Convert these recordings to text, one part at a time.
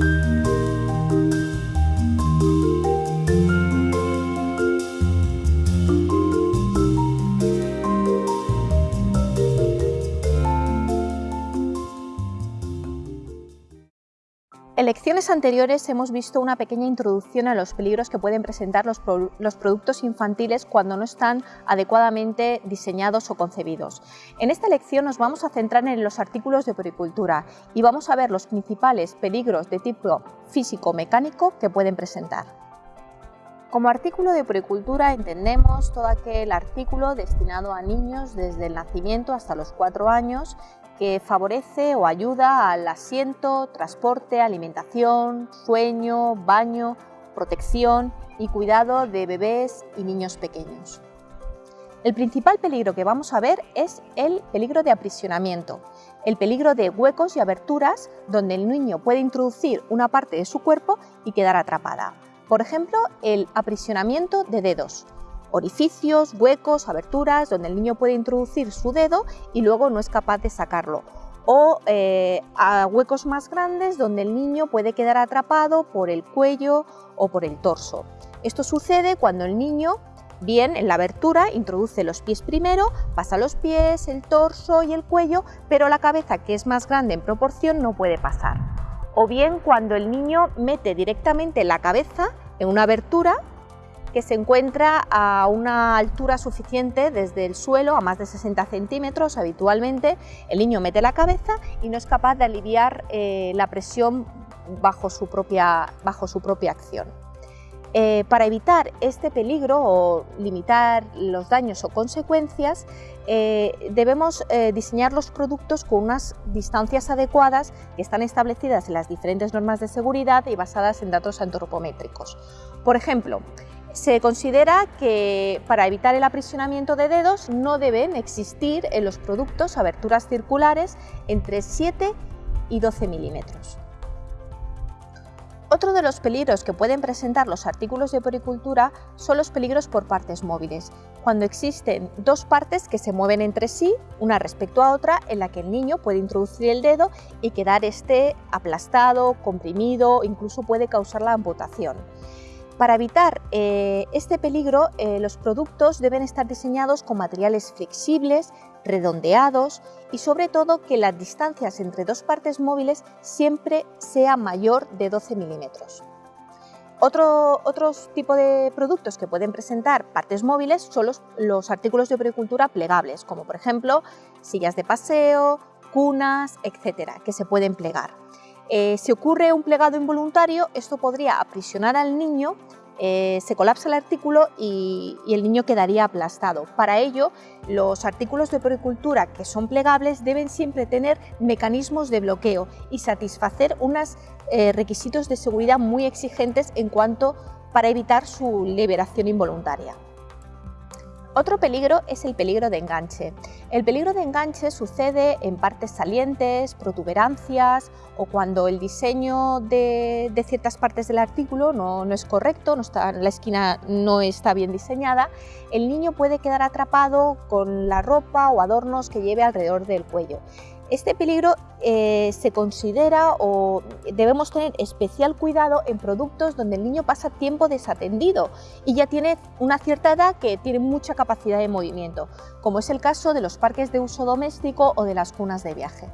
Thank you. En lecciones anteriores hemos visto una pequeña introducción a los peligros que pueden presentar los, productos infantiles cuando no están adecuadamente diseñados o concebidos. En esta lección nos vamos a centrar en los artículos de poricultura y vamos a ver los principales peligros de tipo físico-mecánico que pueden presentar. Como artículo de poricultura entendemos todo aquel artículo destinado a niños desde el nacimiento hasta los 4 años que favorece o ayuda al asiento, transporte, alimentación, sueño, baño, protección y cuidado de bebés y niños pequeños. El principal peligro que vamos a ver es el peligro de aprisionamiento, el peligro de huecos y aberturas donde el niño puede introducir una parte de su cuerpo y quedar atrapada. Por ejemplo, el aprisionamiento de dedos, orificios, huecos, aberturas, donde el niño puede introducir su dedo y luego no es capaz de sacarlo. O eh, a huecos más grandes donde el niño puede quedar atrapado por el cuello o por el torso. Esto sucede cuando el niño Bien, en la abertura introduce los pies primero, pasa los pies, el torso y el cuello, pero la cabeza, que es más grande en proporción, no puede pasar. O bien cuando el niño mete directamente la cabeza en una abertura que se encuentra a una altura suficiente desde el suelo, a más de 60 centímetros habitualmente, el niño mete la cabeza y no es capaz de aliviar eh, la presión bajo su propia, bajo su propia acción. Eh, para evitar este peligro o limitar los daños o consecuencias, eh, debemos diseñar los productos con unas distancias adecuadas que están establecidas en las diferentes normas de seguridad y basadas en datos antropométricos. Por ejemplo, se considera que para evitar el aprisionamiento de dedos no deben existir en los productos aberturas circulares entre 7 y 12 milímetros. Otro de los peligros que pueden presentar los artículos de poricultura son los peligros por partes móviles, cuando existen dos partes que se mueven entre sí, una respecto a otra, en la que el niño puede introducir el dedo y quedar este aplastado, comprimido, incluso puede causar la amputación. Para evitar eh, este peligro, eh, los productos deben estar diseñados con materiales flexibles, redondeados y sobre todo que las distancias entre dos partes móviles siempre sea mayor de 12 milímetros. Otro, otros tipo de productos que pueden presentar partes móviles son los, los artículos de agricultura plegables, como por ejemplo sillas de paseo, cunas, etcétera, que se pueden plegar. Eh, si ocurre un plegado involuntario, esto podría aprisionar al niño, eh, se colapsa el artículo y, el niño quedaría aplastado. Para ello, los artículos de poricultura que son plegables deben siempre tener mecanismos de bloqueo y satisfacer unos eh, requisitos de seguridad muy exigentes en cuanto para evitar su liberación involuntaria. Otro peligro es el peligro de enganche. El peligro de enganche sucede en partes salientes, protuberancias o cuando el diseño de, ciertas partes del artículo no, es correcto, no está, la esquina no está bien diseñada, el niño puede quedar atrapado con la ropa o adornos que lleve alrededor del cuello. Este peligro eh, se considera o debemos tener especial cuidado en productos donde el niño pasa tiempo desatendido y ya tiene una cierta edad que tiene mucha capacidad de movimiento, como es el caso de los parques de uso doméstico o de las cunas de viaje.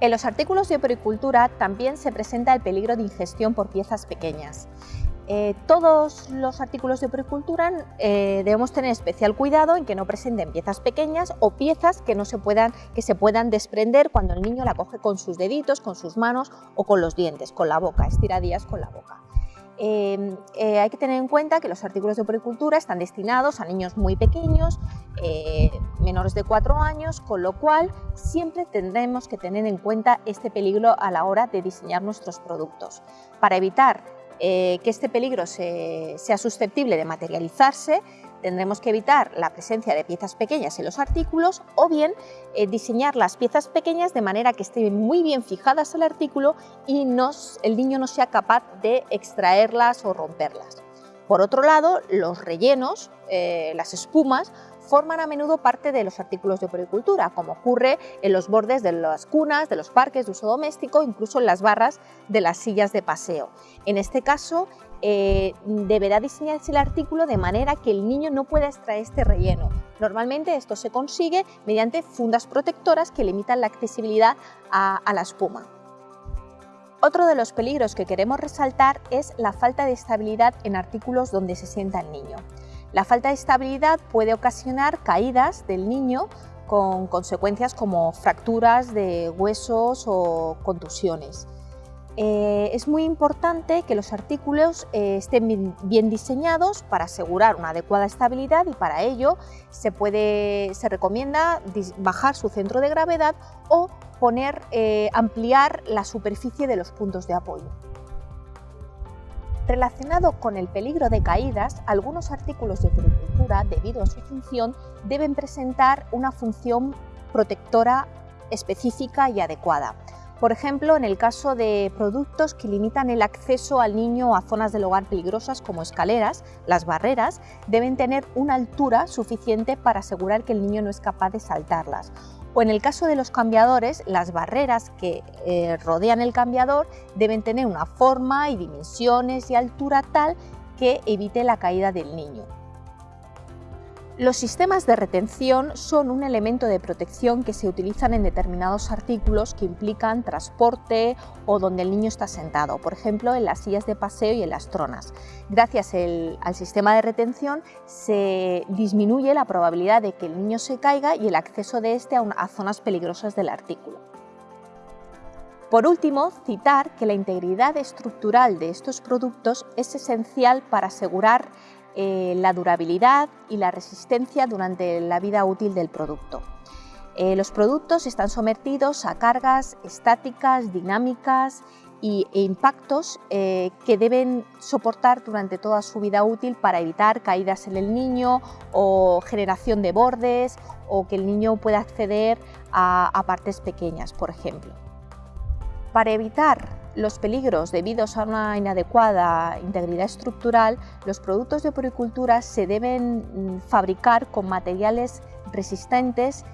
En los artículos de poricultura también se presenta el peligro de ingestión por piezas pequeñas. Eh, todos los artículos de poricultura eh, debemos tener especial cuidado en que no presenten piezas pequeñas o piezas que, no se puedan, que se puedan desprender cuando el niño la coge con sus deditos, con sus manos o con los dientes, con la boca, estiradillas con la boca. Eh, hay que tener en cuenta que los artículos de poricultura están destinados a niños muy pequeños, menores de 4 años, con lo cual siempre tendremos que tener en cuenta este peligro a la hora de diseñar nuestros productos. Para evitar eh, que este peligro sea susceptible de materializarse, tendremos que evitar la presencia de piezas pequeñas en los artículos o bien eh, diseñar las piezas pequeñas de manera que estén muy bien fijadas al artículo y el niño no sea capaz de extraerlas o romperlas. Por otro lado, los rellenos, eh, las espumas, forman a menudo parte de los artículos de poricultura, como ocurre en los bordes de las cunas, de los parques de uso doméstico, incluso en las barras de las sillas de paseo. En este caso, eh, deberá diseñarse el artículo de manera que el niño no pueda extraer este relleno. Normalmente esto se consigue mediante fundas protectoras que limitan la accesibilidad a la espuma. Otro de los peligros que queremos resaltar es la falta de estabilidad en artículos donde se sienta el niño. La falta de estabilidad puede ocasionar caídas del niño con consecuencias como fracturas de huesos o contusiones. Eh, es muy importante que los artículos eh, estén bien, diseñados para asegurar una adecuada estabilidad y para ello se, puede, se recomienda bajar su centro de gravedad o poner, eh, ampliar la superficie de los puntos de apoyo. Relacionado con el peligro de caídas, algunos artículos de puricultura, debido a su función, deben presentar una función protectora específica y adecuada. Por ejemplo, en el caso de productos que limitan el acceso al niño a zonas del hogar peligrosas como escaleras, las barreras deben tener una altura suficiente para asegurar que el niño no es capaz de saltarlas. O en el caso de los cambiadores, las barreras que eh, rodean el cambiador deben tener una forma y dimensiones y altura tal que evite la caída del niño. Los sistemas de retención son un elemento de protección que se utilizan en determinados artículos que implican transporte o donde el niño está sentado, por ejemplo en las sillas de paseo y en las tronas. Gracias al sistema de retención se disminuye la probabilidad de que el niño se caiga y el acceso de este a zonas peligrosas del artículo. Por último, citar que la integridad estructural de estos productos es esencial para asegurar eh, la durabilidad y la resistencia durante la vida útil del producto. Eh, los productos están sometidos a cargas estáticas, dinámicas e impactos eh, que deben soportar durante toda su vida útil para evitar caídas en el niño o generación de bordes o que el niño pueda acceder a partes pequeñas, por ejemplo. Para evitar los peligros debidos a una inadecuada integridad estructural, los productos de poricultura se deben mm, fabricar con materiales resistentes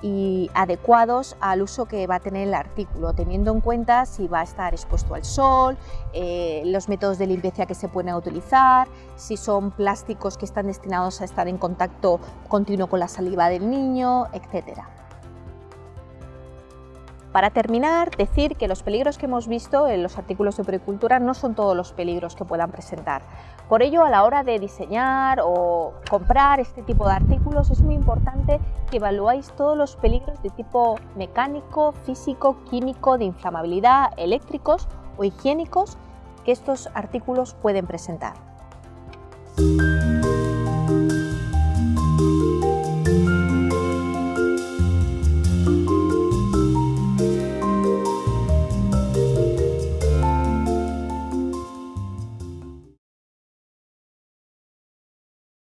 y adecuados al uso que va a tener el artículo, teniendo en cuenta si va a estar expuesto al sol, eh, los métodos de limpieza que se pueden utilizar, si son plásticos que están destinados a estar en contacto continuo con la saliva del niño, etcétera. Para terminar, decir que los peligros que hemos visto en los artículos de puricultura no son todos los peligros que puedan presentar. Por ello, a la hora de diseñar o comprar este tipo de artículos, es muy importante que evaluáis todos los peligros de tipo mecánico, físico, químico, de inflamabilidad, eléctricos o higiénicos que estos artículos pueden presentar.